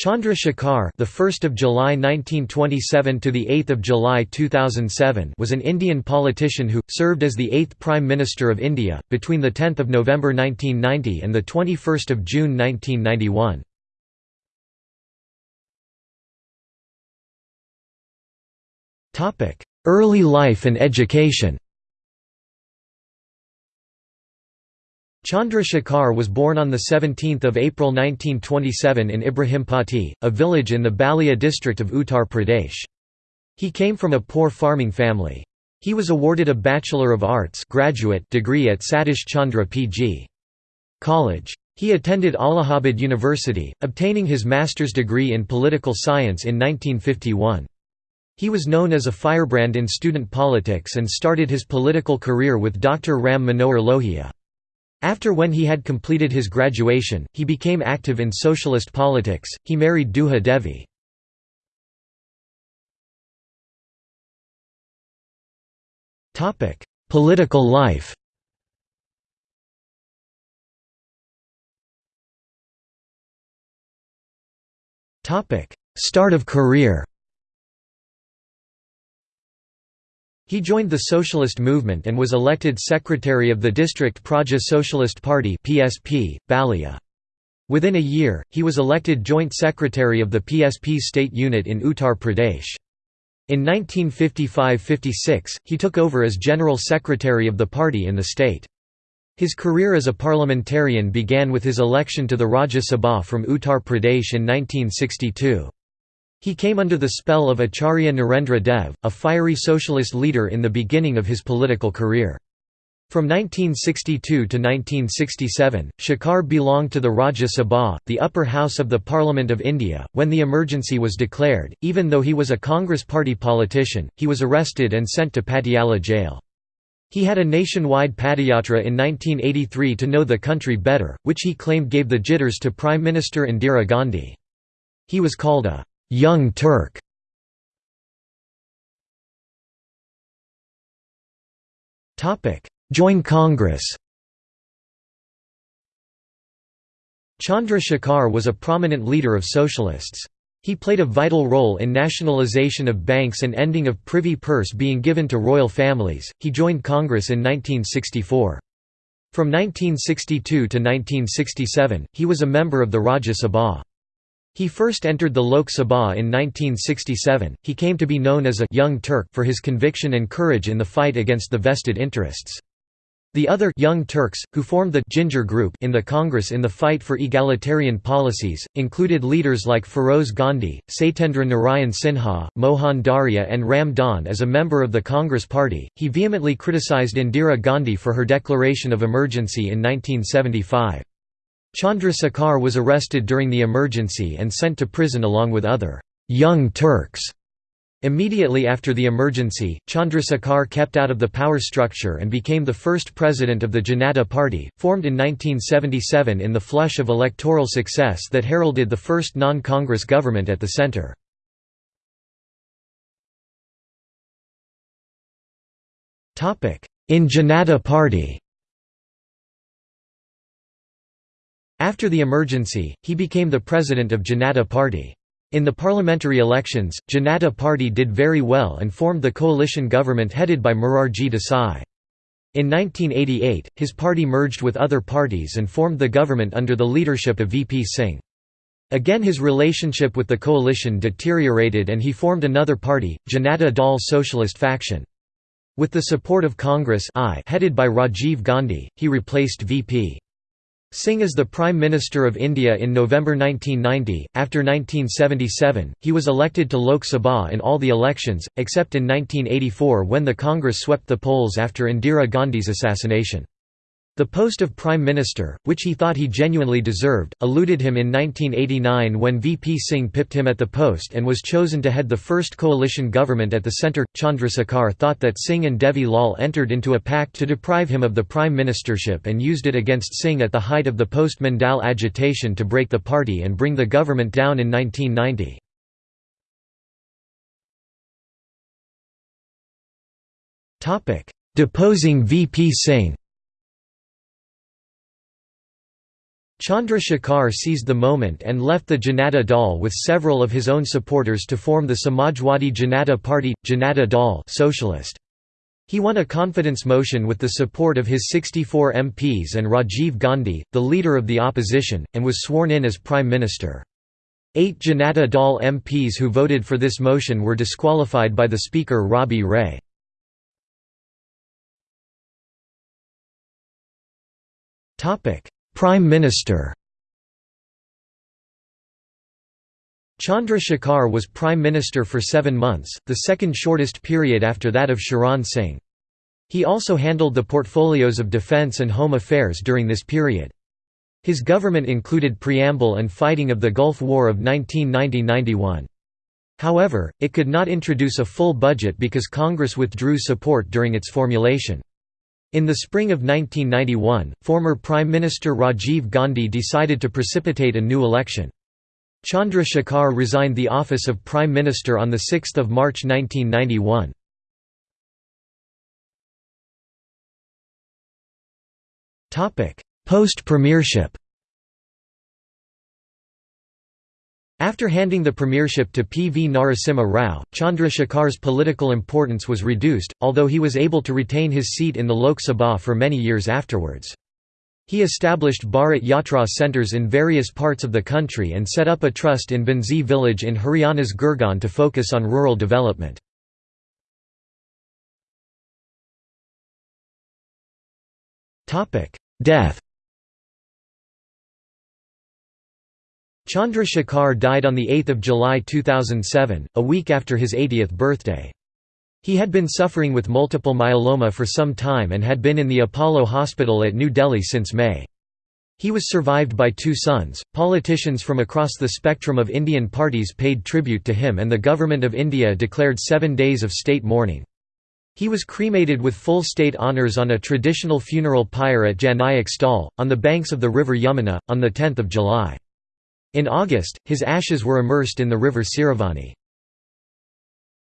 Chandra Shekhar, the 1st of July 1927 to the 8th of July 2007, was an Indian politician who served as the 8th Prime Minister of India between the 10th of November 1990 and the 21st of June 1991. Topic: Early life and education. Chandra Shekhar was born on 17 April 1927 in Ibrahimpatti, a village in the Ballia district of Uttar Pradesh. He came from a poor farming family. He was awarded a Bachelor of Arts graduate degree at Satish Chandra P.G. College. He attended Allahabad University, obtaining his master's degree in political science in 1951. He was known as a firebrand in student politics and started his political career with Dr. Ram Manohar Lohia. After when he had completed his graduation, he became active in socialist politics. He married Duja Devi. Political life. Start of career. He joined the socialist movement and was elected secretary of the district Praja Socialist Party (PSP), Ballia. Within a year, he was elected joint secretary of the PSP state unit in Uttar Pradesh. In 1955–56, he took over as general secretary of the party in the state. His career as a parliamentarian began with his election to the Rajya Sabha from Uttar Pradesh in 1962. He came under the spell of Acharya Narendra Dev, a fiery socialist leader in the beginning of his political career. From 1962 to 1967, Shekhar belonged to the Rajya Sabha, the upper house of the Parliament of India. When the emergency was declared, even though he was a Congress party politician, he was arrested and sent to Patiala jail. He had a nationwide padayatra in 1983 to know the country better, which he claimed gave the jitters to Prime Minister Indira Gandhi. He was called a Young Turk Join Congress Chandra Shekhar was a prominent leader of socialists. He played a vital role in nationalization of banks and ending of privy purse being given to royal families. He joined Congress in 1964. From 1962 to 1967, he was a member of the Rajya Sabha. He first entered the Lok Sabha in 1967. He came to be known as a Young Turk for his conviction and courage in the fight against the vested interests. The other Young Turks, who formed the Ginger Group in the Congress in the fight for egalitarian policies, included leaders like Feroz Gandhi, Satyendra Narayan Sinha, Mohan Dharia, and Ram Dhan. As a member of the Congress Party, he vehemently criticized Indira Gandhi for her declaration of emergency in 1975. Chandra Shekhar was arrested during the emergency and sent to prison along with other «young Turks». Immediately after the emergency, Chandra Shekhar kept out of the power structure and became the first president of the Janata Party, formed in 1977 in the flush of electoral success that heralded the first non-Congress government at the centre. In Janata Party After the emergency, he became the president of Janata Party. In the parliamentary elections, Janata Party did very well and formed the coalition government headed by Morarji Desai. In 1988, his party merged with other parties and formed the government under the leadership of VP Singh. Again his relationship with the coalition deteriorated and he formed another party, Janata Dal Socialist Faction. With the support of Congress I headed by Rajiv Gandhi, he replaced VP. Singh as the Prime Minister of India in November 1990. After 1977, he was elected to Lok Sabha in all the elections, except in 1984 when the Congress swept the polls after Indira Gandhi's assassination. The post of Prime Minister, which he thought he genuinely deserved, eluded him in 1989 when VP Singh pipped him at the post and was chosen to head the first coalition government at the centre. Chandra Shekhar thought that Singh and Devi Lal entered into a pact to deprive him of the prime ministership and used it against Singh at the height of the post Mandal agitation to break the party and bring the government down in 1990. Deposing VP Singh Chandra Shekhar seized the moment and left the Janata Dal with several of his own supporters to form the Samajwadi Janata Party, Janata Dal socialist. He won a confidence motion with the support of his 64 MPs and Rajiv Gandhi, the leader of the opposition, and was sworn in as Prime Minister. Eight Janata Dal MPs who voted for this motion were disqualified by the Speaker Rabi Ray. Prime Minister Chandra Shekhar was Prime Minister for seven months, the second shortest period after that of Charan Singh. He also handled the portfolios of defence and home affairs during this period. His government included preamble and fighting of the Gulf War of 1990–91. However, it could not introduce a full budget because Congress withdrew support during its formulation. In the spring of 1991, former Prime Minister Rajiv Gandhi decided to precipitate a new election. Chandra Shekhar resigned the office of Prime Minister on 6 March 1991. Post-premiership After handing the premiership to P. V. Narasimha Rao, Chandra Shekhar's political importance was reduced, although he was able to retain his seat in the Lok Sabha for many years afterwards. He established Bharat Yatra centres in various parts of the country and set up a trust in Bhondsi village in Haryana's Gurgaon to focus on rural development. Death Chandra Shekhar died on 8 July 2007, a week after his 80th birthday. He had been suffering with multiple myeloma for some time and had been in the Apollo Hospital at New Delhi since May. He was survived by two sons. Politicians from across the spectrum of Indian parties paid tribute to him, and the Government of India declared seven days of state mourning. He was cremated with full state honours on a traditional funeral pyre at Jannayak Sthal, on the banks of the river Yamuna, on 10 July. In August, his ashes were immersed in the river Siruvani.